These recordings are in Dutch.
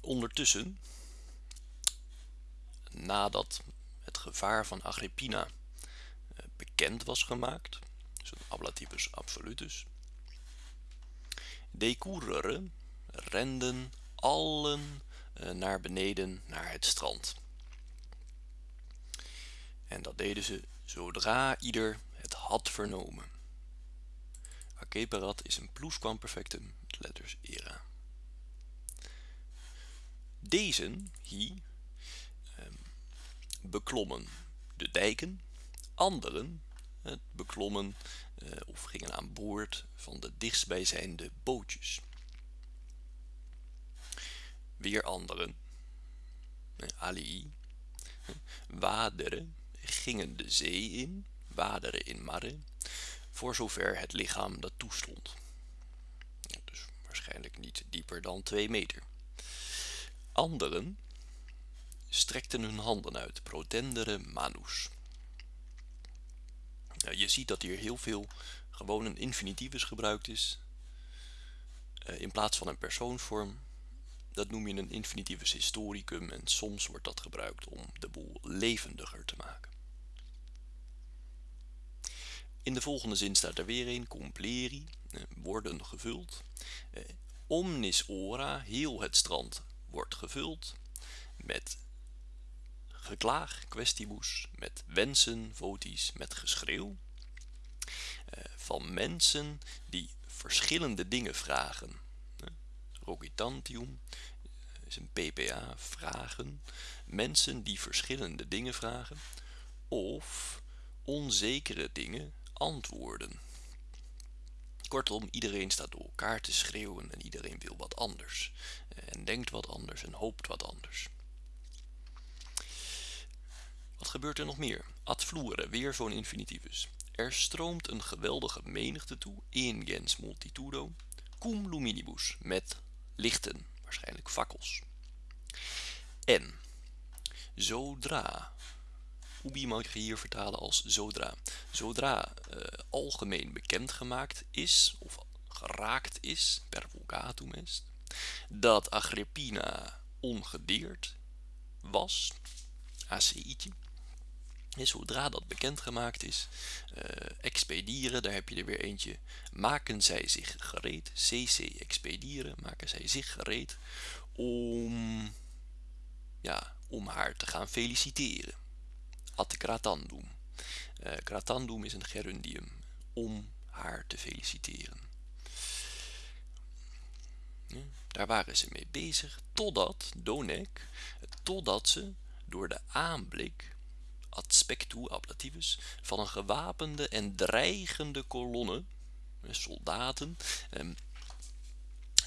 ondertussen nadat het gevaar van Agrippina eh, bekend was gemaakt, dus ablativus absolutus, decurere renden allen eh, naar beneden naar het strand. En dat deden ze zodra ieder het had vernomen. Akeperat is een plusquamperfectum letters era. Deze hier ehm, beklommen de dijken, anderen beklommen uh, of gingen aan boord van de dichtstbijzijnde bootjes. Weer anderen, alii, waderen, gingen de zee in, waderen in mare, voor zover het lichaam dat toestond. Dus waarschijnlijk niet dieper dan 2 meter. Anderen strekten hun handen uit, protendere manus. Nou, je ziet dat hier heel veel gewoon een infinitivus gebruikt is uh, in plaats van een persoonsvorm. Dat noem je een infinitivus historicum en soms wordt dat gebruikt om de boel levendiger te maken. In de volgende zin staat er weer een, compleri, uh, worden gevuld. Uh, omnis ora, heel het strand wordt gevuld met geklaag, questibus, met wensen, voties, met geschreeuw. Uh, van mensen die verschillende dingen vragen. Rogitantium is een PPA, vragen. Mensen die verschillende dingen vragen. Of onzekere dingen antwoorden. Kortom, iedereen staat door elkaar te schreeuwen en iedereen wil wat anders. En denkt wat anders en hoopt wat anders. Wat gebeurt er nog meer? Ad flure, weer zo'n infinitivus. Er stroomt een geweldige menigte toe, in gens multitudo, cum luminibus, met lichten, waarschijnlijk fakkels. En, zodra, ubi mag je hier vertalen als zodra, zodra uh, algemeen bekendgemaakt is, of geraakt is, per vulgatum est, dat Agrippina ongedeerd was, ACI'tje, en zodra dat bekendgemaakt is, uh, expedieren, daar heb je er weer eentje. Maken zij zich gereed, cc expedieren, maken zij zich gereed om, ja, om haar te gaan feliciteren. Ad gratandum. Uh, gratandum is een gerundium, om haar te feliciteren. Daar waren ze mee bezig, totdat, donek, totdat ze door de aanblik ad spectu ablativus van een gewapende en dreigende kolonne soldaten um,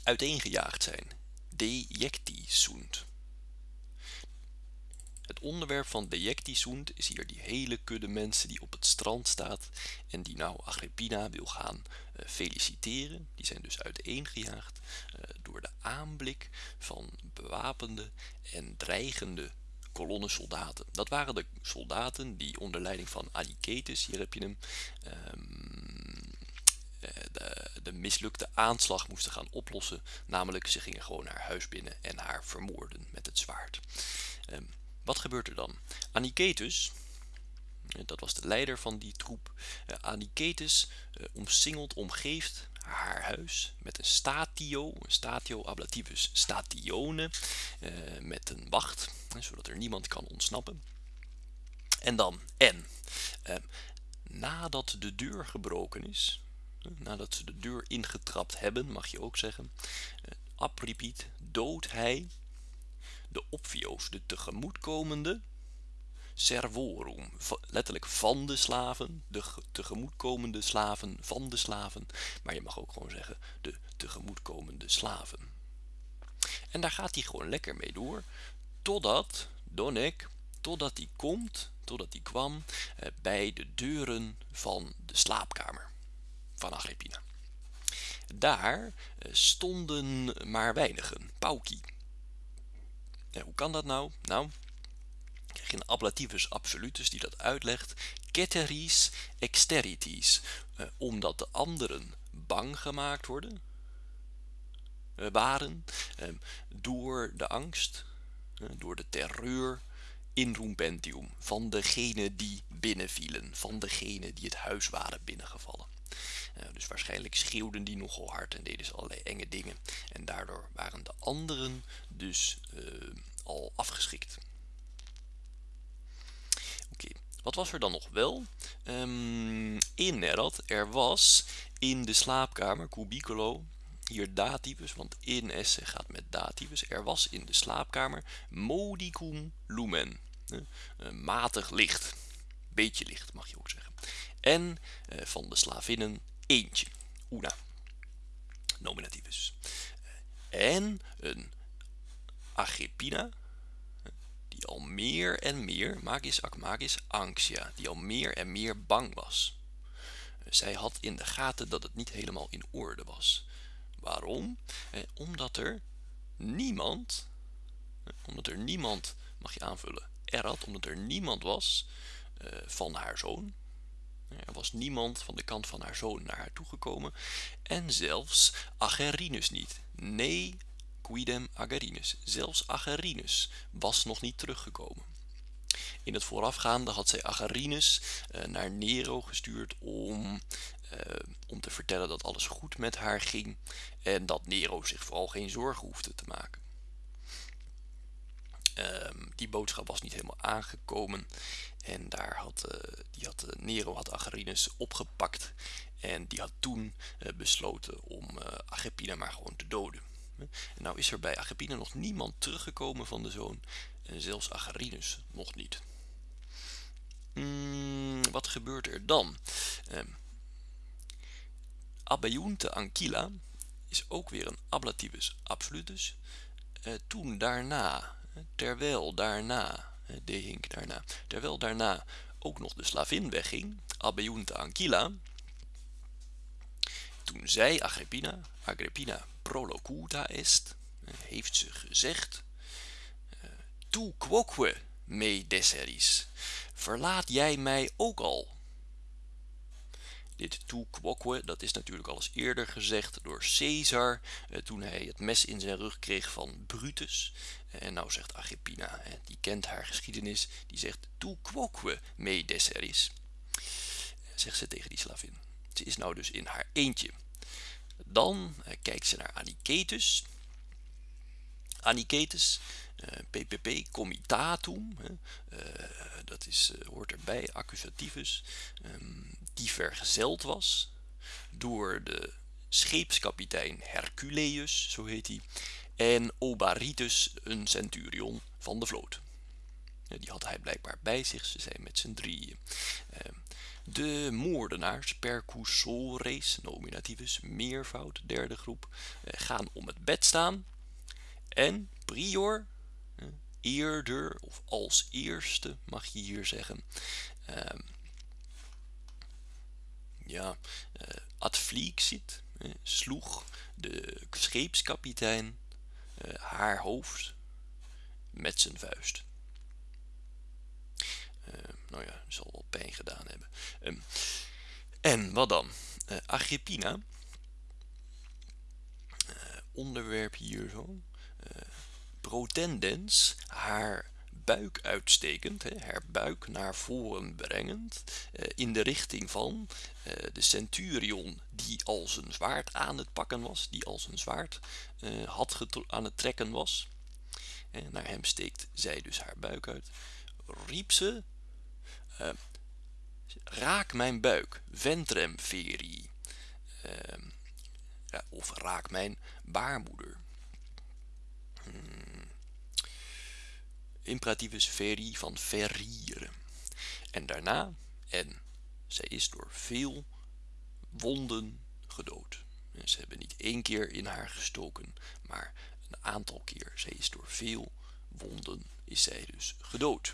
uiteengejaagd zijn dejecti sunt onderwerp van dejecti sunt is hier die hele kudde mensen die op het strand staat en die nou Agrippina wil gaan uh, feliciteren. Die zijn dus uiteengejaagd uh, door de aanblik van bewapende en dreigende kolonne soldaten. Dat waren de soldaten die onder leiding van Anicetus, hier heb je hem, um, de, de, mislukte aanslag moesten gaan oplossen. Namelijk, ze gingen gewoon haar huis binnen en haar vermoorden met het zwaard. Wat gebeurt er dan? Anicetus, eh, dat was de leider van die troep, uh, Anicetus uh, omsingelt, omgeeft haar huis met een statio, een statio ablativus statione, met een wacht, zodat er niemand kan ontsnappen. En dan, en, nadat de deur gebroken is, nadat ze de deur ingetrapt hebben, mag je ook zeggen, apripiet, doodt hij de opvio's, de tegemoetkomende servorum, letterlijk van de slaven, de tegemoetkomende slaven van de slaven, maar je mag ook gewoon zeggen de tegemoetkomende slaven. En daar gaat hij gewoon lekker mee door, totdat Donek, totdat hij komt, totdat hij kwam eh, bij de deuren van de slaapkamer van Agrippina. Daar eh, stonden maar weinigen, pauki. Hoe kan dat nou? Nou, krijg je een ablativus absolutus die dat uitlegt. Ceteris exteritis. Uh, omdat de anderen bang gemaakt worden. waren ehm, door de angst, door de terreur in Rumpentium van degenen die binnenvielen, van degenen die het huis waren binnengevallen. Dus waarschijnlijk schreeuwden die nogal hard en deden ze allerlei enge dingen. En daardoor waren de anderen dus al afgeschrikt. Oké, wat was er dan nog wel? Um, in Nerad, er was in de slaapkamer, cubicolo, hier dativus, want in esse gaat met dativus. Er was in de slaapkamer modicum lumen, uh, matig licht, beetje licht mag je ook zeggen. En uh, van de slavinnen eentje, una, nominativus. En een Agrippina, die al meer en meer, magis ac magis anxia, die al meer en meer bang was. Zij had in de gaten dat het niet helemaal in orde was. Waarom? Eh, omdat er niemand, eh, omdat er niemand, mag je aanvullen, er had, omdat er niemand was eh, van haar zoon. Er was niemand van de kant van haar zoon naar haar toegekomen. En zelfs Agerinus niet. Nee, quidem Agerinus. Zelfs Agerinus was nog niet teruggekomen. In het voorafgaande had zij Agerinus uh, naar Nero gestuurd om, uh, om te vertellen dat alles goed met haar ging en dat Nero zich vooral geen zorgen hoefde te maken. Um, die boodschap was niet helemaal aangekomen en daar had, uh, had, Nero had Agerinus opgepakt en die had toen besloten om Agrippina maar gewoon te doden. En nou is er bij Agrippina nog niemand teruggekomen van de zoon en zelfs Agerinus nog niet. Hmm, wat gebeurt er dan? Eh, Abeunte Anquila is ook weer een ablativus absolutus. Eh, toen daarna, terwijl daarna, de hink daarna, terwijl daarna ook nog de slavin wegging, Abeunte Anquila, toen zij Agrippina, Agrippina prolocuta est, heeft ze gezegd, tu quoque me deseris, verlaat jij mij ook al. Dit tu quoque, dat is natuurlijk al eens eerder gezegd door Caesar, eh, toen hij het mes in zijn rug kreeg van Brutus. En nou zegt Agrippina, die kent haar geschiedenis, die zegt tu quoque me deseris, zegt ze tegen die slavin. Ze is nou dus in haar eentje. Dan eh, kijkt ze naar Anicetus. Anicetus, eh, PPP comitatum, eh, dat is, hoort erbij, accusativus, ehm, die vergezeld was door de scheepskapitein Herculeus, zo heet hij, en Obaritus, een centurion van de vloot. Die had hij blijkbaar bij zich, ze zijn met z'n drieën. Ehm, de moordenaars, percussores, nominativus, meervoud, derde groep, eh, gaan om het bed staan. En prior, eh, eerder of als eerste mag je hier zeggen. Ja, uh, adflixit, sloeg de scheepskapitein haar hoofd met zijn vuist. Ehm, nou ja, zal wel pijn gedaan hebben. Ehm, en wat dan? Agrippina, onderwerp hier zo, protendens, haar buik uitstekend, hè, haar buik naar voren brengend, in de richting van de centurion die al zijn zwaard aan het pakken was, die al zijn zwaard had aan het trekken was. En naar hem steekt zij dus haar buik uit, riep ze raak mijn buik, ventrem ja, of raak mijn baarmoeder. Hmm. Imperativus veri van verrieren. En daarna, en zij is door veel wonden gedood. ze hebben niet één keer in haar gestoken, maar een aantal keer. Zij is door veel wonden, is zij dus gedood.